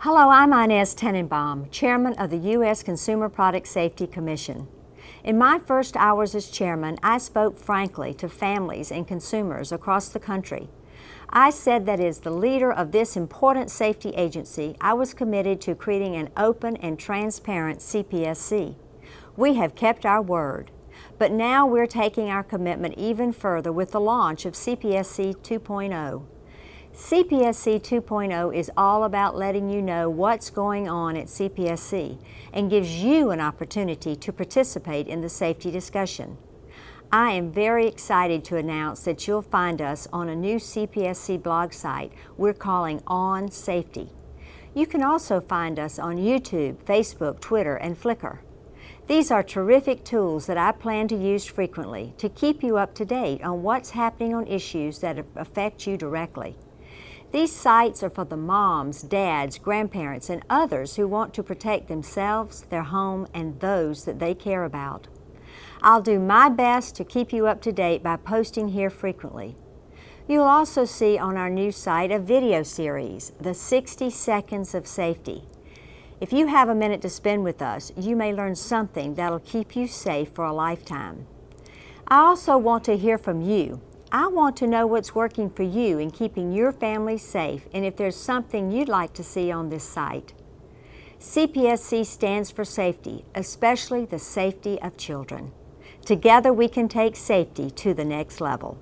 Hello, I'm Inez Tenenbaum, Chairman of the U.S. Consumer Product Safety Commission. In my first hours as chairman, I spoke frankly to families and consumers across the country. I said that as the leader of this important safety agency, I was committed to creating an open and transparent CPSC. We have kept our word, but now we're taking our commitment even further with the launch of CPSC 2.0. CPSC 2.0 is all about letting you know what's going on at CPSC and gives you an opportunity to participate in the safety discussion. I am very excited to announce that you'll find us on a new CPSC blog site we're calling On Safety. You can also find us on YouTube, Facebook, Twitter, and Flickr. These are terrific tools that I plan to use frequently to keep you up to date on what's happening on issues that affect you directly. These sites are for the moms, dads, grandparents, and others who want to protect themselves, their home, and those that they care about. I'll do my best to keep you up to date by posting here frequently. You'll also see on our new site a video series, The 60 Seconds of Safety. If you have a minute to spend with us, you may learn something that'll keep you safe for a lifetime. I also want to hear from you. I want to know what's working for you in keeping your family safe and if there's something you'd like to see on this site. CPSC stands for safety, especially the safety of children. Together we can take safety to the next level.